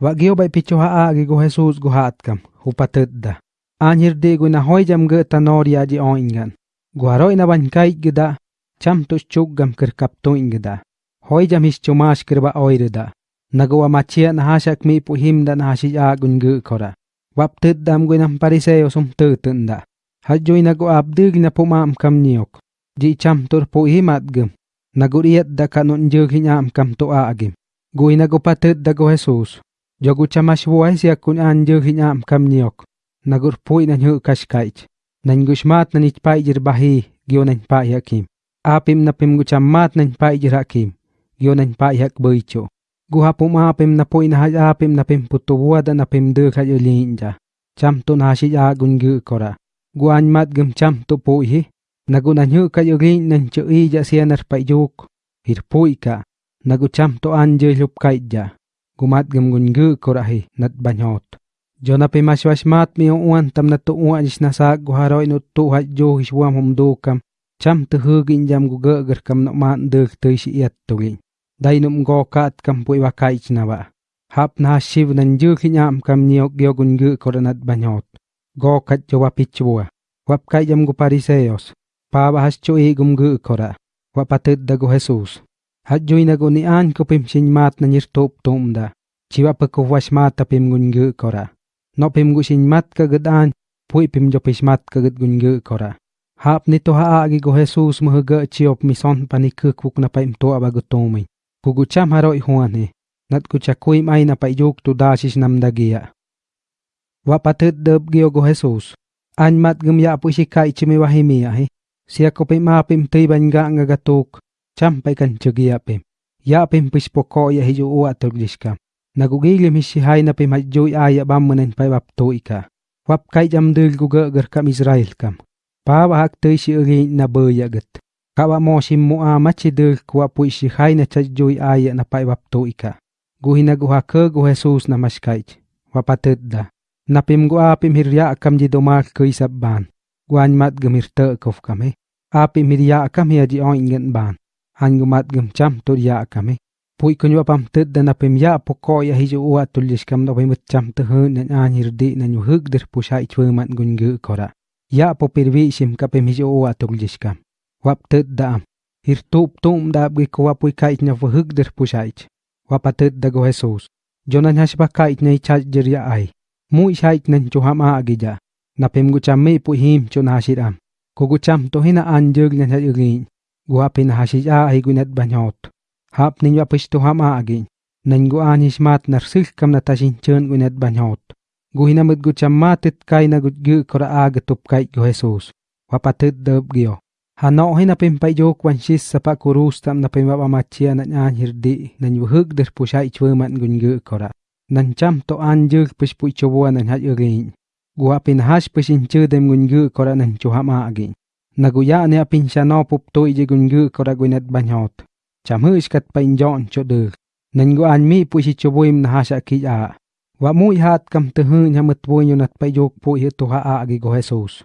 Wagio bai picho ha agi go Jesus go hatkam upatedda. Anhir de go na hoyam ge tanoria ji oingan. Guaro ina bankai gida cham to chuggam ker kapto ingda. Hoyam his chumash kerba oirda. Nagawa machia na hashak mi puhim dan hashi agun ge kora. Wapted dam go nam pariseo sum tutunda. Hajjo ina go abdig na pumam kam niok. Ji cham tur puhimat gem. Naguriat da kanon jurhinyam kam to agim. Guinago patid da go Jesus. Jogu chamash buhay siya kun an jog hinyam kam niok. Nagur pui na nyu kashkaich. Nan gushmat na nich paijir bahi gyo nan pa hakim. Apim na pim guchamat nan paijir hakim. Gyo nan pa hak boicho. Guha pum apim na pui na haj apim na pim putuwada na pim dök haj ulinja. Cham to na hashij agun gu kora. Guan mat gem cham to pui hi. Nagu na nyu ka yugin nan chu ija siyanar pa juk. Hir pui ka. Nagu Gumat gem gun gu kora hi nat banyot. Jona pe maswashmat mi uan tam na to uan is nasak guharoi no to haj jo hiswam hum dokam. Cham to hugin jam gu gger kam no man dök to isi iat tugin. Dai num go kat kam pui wa kaich na ba. Hap na shiv nan juk hinyam kam niok gyogun gu kora nat banyot. Go kat jo wa pichua. Wap kai jam gu pariseos. Paba has cho e gum gu kora. Wa patet da go Jesus. Hat joy na go ni an ko pim sin mat na nir top tom da. Chiwa pa ko was mata pim gun gu kora. No pim gu sin mat ka gadan. Pui pim jo pis mat ka gad gun gu kora. Hap nito ha agi go Jesus mo haga chiop mison panikuk wuk na paim to aba gutomay. Kugucham haroi huane. Nat kuchakuim ay na paiyok to dasis namdagia. Wa patet dab gyo go Jesus. An mat gumya po si kai chimi wahimia he. Siya ko pim apim tiban nga nga gatok. Cham pay kan chugia pim. Ya pim pis poko ya hiyo uwa turgishkam. Nagugilim hisihay na pim hadjoy aya bamunan pay wapto ika. Wap kay jam dil gugagar kam Israel kam. Pawa hak tuy si ugin na bayagat. Kawa mo si mua machi dil kuwa po isihay na chadjoy aya na pay wapto ika. Guhinaguha ka gu Jesus na maskayt. Wapatid Napim gu apim hirya kam di domak kuy sabban. Guan mat gemir te kof kami. Apim hirya kam hiya di oingen ban. angumat gimcham tur ya kame pui kunyo pam tet dana pem ya poko ya hiju uwa tulis kam no pem cham te hu nan anir di nan yu hug der pusha ichwe man gun gu kora. Ya po pirvi shim ka pem hiju uwa tulis kam. Wap tet dam hir tup tum da bi kwa pui ka ichna fu hug der pusha ich. Wapa tet da go jesus. Jonan hashba ka ichna icha jer ya ai. Mu icha ichnan chuham a agija na pem gu cham me pu him chon hashiram kogu cham to hina an jog nan ha yugi guapin hashilla aiguinet bañot. Hap ninyo apishtu ham agin. Nenggu anishmat narsihkam natashin chön guinet bañot. Guhinamit guchamatit kaina gutgu kora agetup kai gu Jesus. Wapatit döb gyo. Hano hina pimpai jo kwanshis sapa kurus tam na pimpa pamachia na nyan hirdi na nyuhug der pusai chweman gunggu kora. Nan cham to anjur pishpui chobuan nan hajugin. Guapin hash pishin chudem gunggu kora nan chuhama agin. Naguya ne apin shano pup to ije gungu koraguinat banyot. Chamu iskat pa injon cho de. Nangu an mi pu si choboim na hasha ki a. Wa mu ihat kam tehu nyamut po yunat pa yok po ihe tuha ah a agi go Jesus.